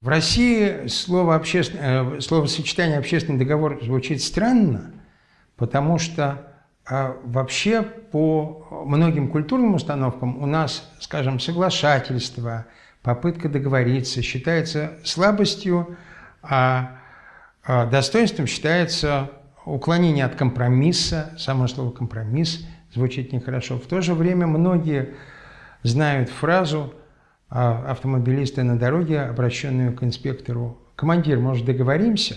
В России слово обществен... Э, словосочетание «общественный договор» звучит странно, потому что а, вообще по многим культурным установкам у нас, скажем, соглашательство, попытка договориться считается слабостью, а, а достоинством считается уклонение от компромисса. Само слово «компромисс» звучит нехорошо. В то же время многие знают фразу автомобилиста на дороге, обращенную к инспектору. «Командир, может, договоримся?»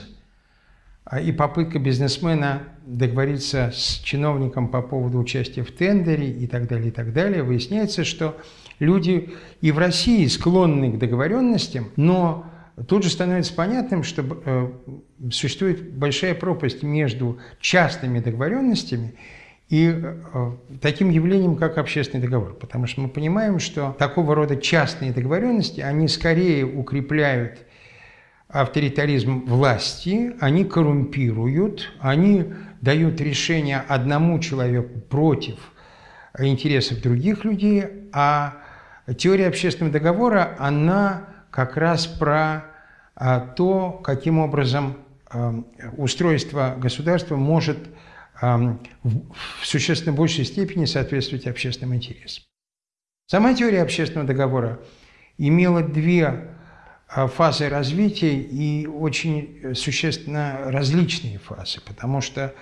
а И попытка бизнесмена договориться с чиновником по поводу участия в тендере и так далее, и так далее. Выясняется, что люди и в России склонны к договоренностям, но тут же становится понятным, что э, существует большая пропасть между частными договоренностями э, таким явлением, как общественный договор. Потому что мы понимаем, что такого рода частные договоренности, они скорее укрепляют авторитаризм власти, они коррумпируют, они дают решение одному человеку против интересов других людей, а теория общественного договора, она как раз про а, то, каким образом а, устройство государства может в существенно большей степени соответствовать общественным интересам. Сама теория общественного договора имела две а, фазы развития и очень существенно различные фазы, потому что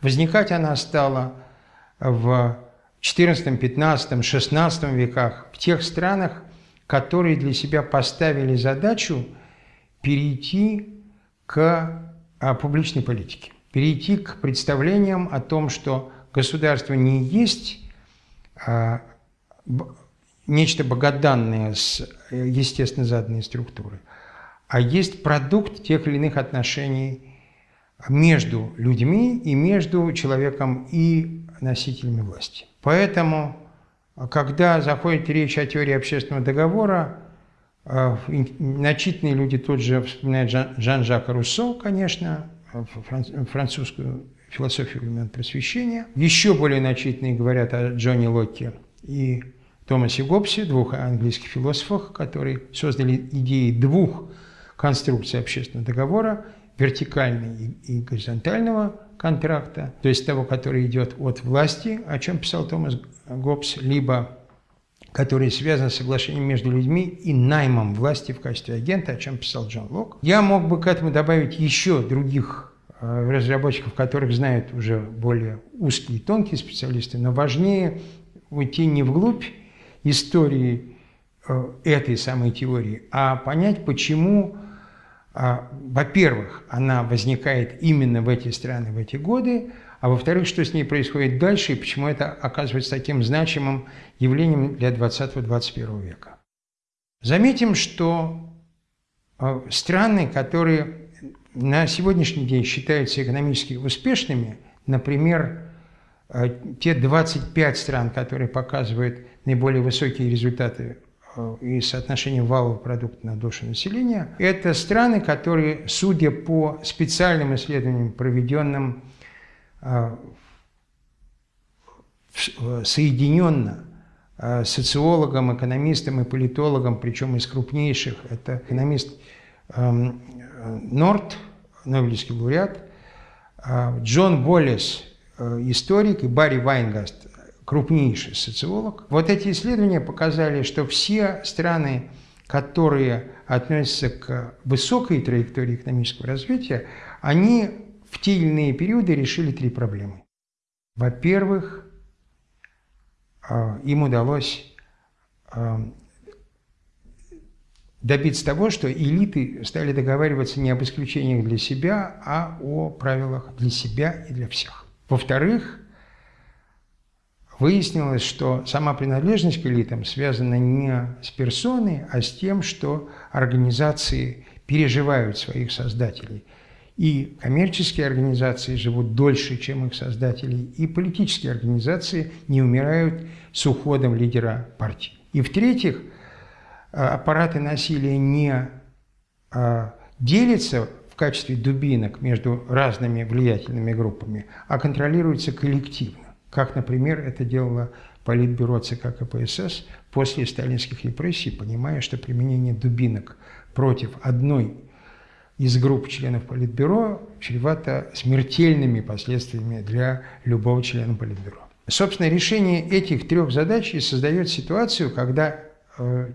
возникать она стала в XIV, XV, XVI веках в тех странах, которые для себя поставили задачу перейти к а, публичной политике перейти к представлениям о том, что государство не есть а, нечто богоданное с э, естественно заданной структурой, а есть продукт тех или иных отношений между людьми и между человеком и носителями власти. Поэтому, когда заходит речь о теории общественного договора, э, начитанные люди тут же вспоминают Жан-Жака Руссо, конечно, французскую философию времен просвещения. Еще более начитанные говорят о Джонни Локке и Томасе Гоббсе, двух английских философах, которые создали идеи двух конструкций общественного договора, вертикального и горизонтального контракта, то есть того, который идет от власти, о чем писал Томас Гоббс, либо который связан с соглашением между людьми и наймом власти в качестве агента, о чем писал Джон Лок. Я мог бы к этому добавить еще других э, разработчиков, которых знают уже более узкие и тонкие специалисты, но важнее уйти не вглубь истории э, этой самой теории, а понять, почему, э, во-первых, она возникает именно в эти страны, в эти годы, а во-вторых, что с ней происходит дальше и почему это оказывается таким значимым явлением для 20-21 века. Заметим, что э, страны, которые на сегодняшний день считаются экономически успешными, например, э, те 25 стран, которые показывают наиболее высокие результаты э, и соотношение валового продукта на душу населения, это страны, которые, судя по специальным исследованиям, проведенным а, соединенно социологом, экономистом и политологом, причем из крупнейших. Это экономист эм, Норт, Нобелевский лауреат, а, Джон Боллес, э, историк, и Барри Вайнгаст, крупнейший социолог. Вот эти исследования показали, что все страны, которые относятся к высокой траектории экономического развития, они в те или иные периоды решили три проблемы. Во-первых, им удалось добиться того, что элиты стали договариваться не об исключениях для себя, а о правилах для себя и для всех. Во-вторых, выяснилось, что сама принадлежность к элитам связана не с персоной, а с тем, что организации переживают своих создателей – и коммерческие организации живут дольше, чем их создатели, и политические организации не умирают с уходом лидера партии. И в-третьих, аппараты насилия не а, делятся в качестве дубинок между разными влиятельными группами, а контролируются коллективно, как, например, это делала Политбюро ЦК КПСС после сталинских репрессий, понимая, что применение дубинок против одной из групп членов Политбюро чревато смертельными последствиями для любого члена Политбюро. Собственно, решение этих трех задач и создает ситуацию, когда э,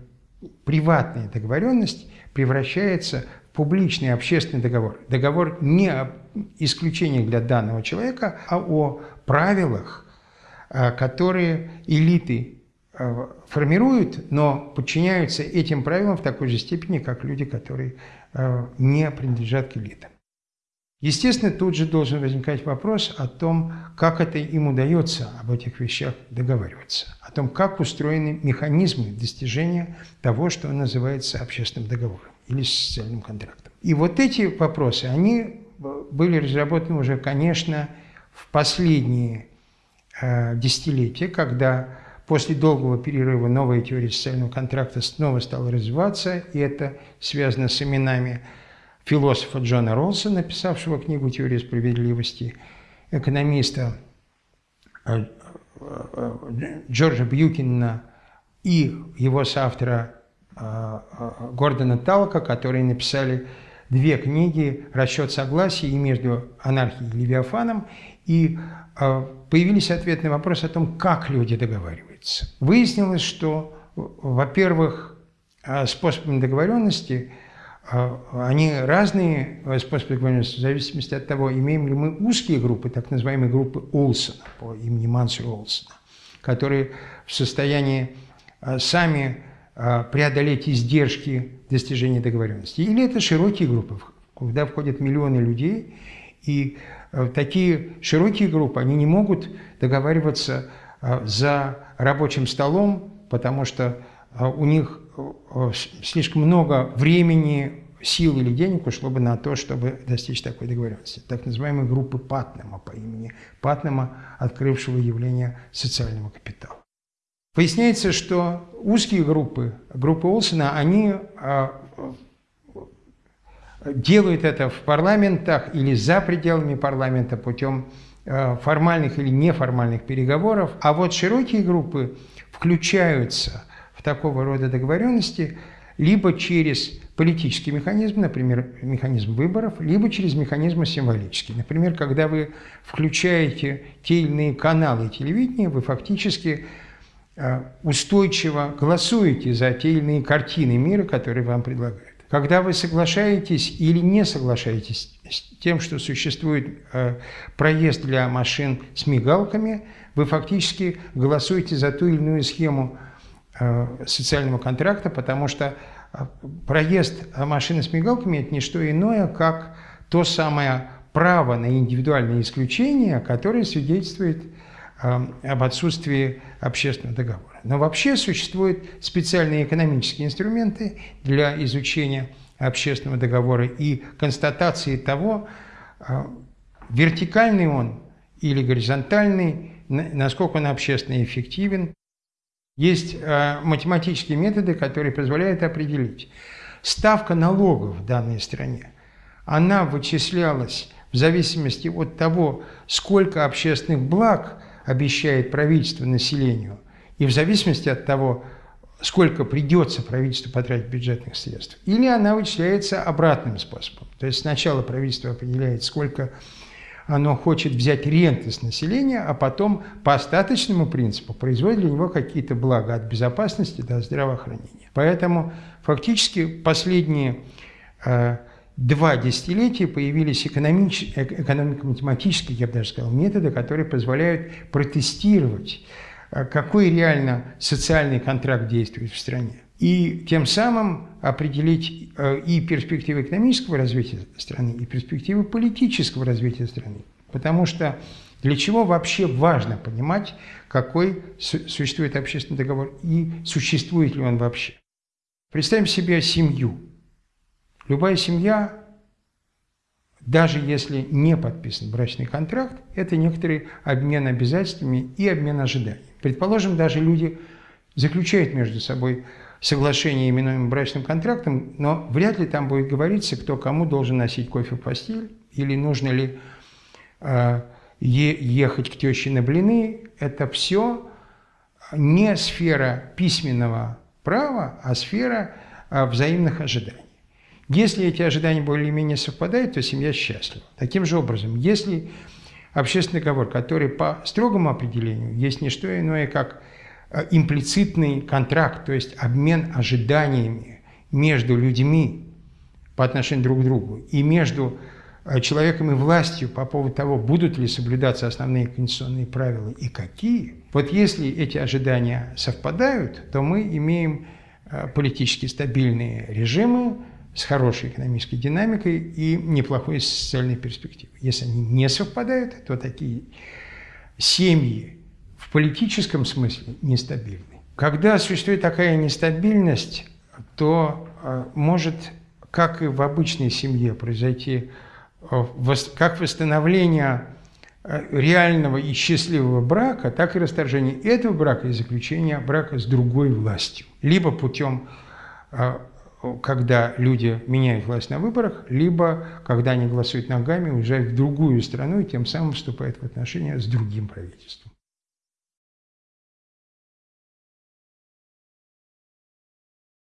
приватная договоренность превращается в публичный общественный договор. Договор не о исключениях для данного человека, а о правилах, э, которые элиты э, формируют, но подчиняются этим правилам в такой же степени, как люди, которые э, не принадлежат к элитам. Естественно, тут же должен возникать вопрос о том, как это им удается об этих вещах договариваться, о том, как устроены механизмы достижения того, что называется общественным договором или социальным контрактом. И вот эти вопросы, они были разработаны уже, конечно, в последние э, десятилетия, когда после долгого перерыва новая теория социального контракта снова стала развиваться, и это связано с именами философа Джона Ролса, написавшего книгу «Теория справедливости», экономиста э, э, Джорджа Бьюкина и его соавтора э, Гордона Талка, которые написали две книги «Расчет согласия» и «Между анархией и Левиафаном», и появились ответы на вопрос о том, как люди договариваются. Выяснилось, что, во-первых, способами договоренности – они разные способы договоренности в зависимости от того, имеем ли мы узкие группы, так называемые группы Олсона, по имени Мансера Олсона, которые в состоянии а, сами а, преодолеть издержки достижения договоренности. Или это широкие группы, куда входят миллионы людей, и такие широкие группы, они не могут договариваться за рабочим столом, потому что у них слишком много времени, сил или денег ушло бы на то, чтобы достичь такой договоренности. Так называемой группы Патнема по имени Патнема, открывшего явление социального капитала. Выясняется, что узкие группы, группы Олсена, они а, делают это в парламентах или за пределами парламента путем а, формальных или неформальных переговоров, а вот широкие группы включаются такого рода договоренности либо через политический механизм, например, механизм выборов, либо через механизмы символические. Например, когда вы включаете те или иные каналы телевидения, вы фактически э, устойчиво голосуете за те или иные картины мира, которые вам предлагают. Когда вы соглашаетесь или не соглашаетесь с тем, что существует э, проезд для машин с мигалками, вы фактически голосуете за ту или иную схему социального контракта, потому что э, проезд машины с мигалками – это не что иное, как то самое право на индивидуальное исключение, которое свидетельствует э, об отсутствии общественного договора. Но вообще существуют специальные экономические инструменты для изучения общественного договора и констатации того, вертикальный он или горизонтальный, насколько он общественно эффективен, есть э, математические методы, которые позволяют определить. Ставка налогов в данной стране, она вычислялась в зависимости от того, сколько общественных благ обещает правительство населению, и в зависимости от того, сколько придется правительству потратить бюджетных средств. Или она вычисляется обратным способом. То есть сначала правительство определяет, сколько оно хочет взять ренты с населения, а потом по остаточному принципу производит для него какие-то блага от безопасности до здравоохранения. Поэтому фактически последние э, два десятилетия появились экономико-математические, я бы даже сказал, методы, которые позволяют протестировать, э, какой реально социальный контракт действует в стране и тем самым определить э, и перспективы экономического развития страны, и перспективы политического развития страны. Потому что для чего вообще важно понимать, какой существует общественный договор и существует ли он вообще. Представим себе семью. Любая семья, даже если не подписан брачный контракт, это некоторый обмен обязательствами и обмен ожиданиями. Предположим, даже люди заключают между собой соглашение, именуемое брачным контрактом, но вряд ли там будет говориться, кто кому должен носить кофе в постель, или нужно ли э, ехать к теще на блины. Это все не сфера письменного права, а сфера а, взаимных ожиданий. Если эти ожидания более-менее совпадают, то семья счастлива. Таким же образом, если общественный договор, который по строгому определению есть не что иное, как имплицитный контракт, то есть обмен ожиданиями между людьми по отношению друг к другу и между а, человеком и властью по поводу того, будут ли соблюдаться основные конституционные правила и какие. Вот если эти ожидания совпадают, то мы имеем а, политически стабильные режимы с хорошей экономической динамикой и неплохой социальной перспективой. Если они не совпадают, то такие семьи в политическом смысле нестабильны. Когда существует такая нестабильность, то а, может, как и в обычной семье, произойти Э, как восстановление э, реального и счастливого брака, так и расторжение этого брака и заключение брака с другой властью. Либо путем, э, когда люди меняют власть на выборах, либо когда они голосуют ногами, уезжают в другую страну и тем самым вступают в отношения с другим правительством.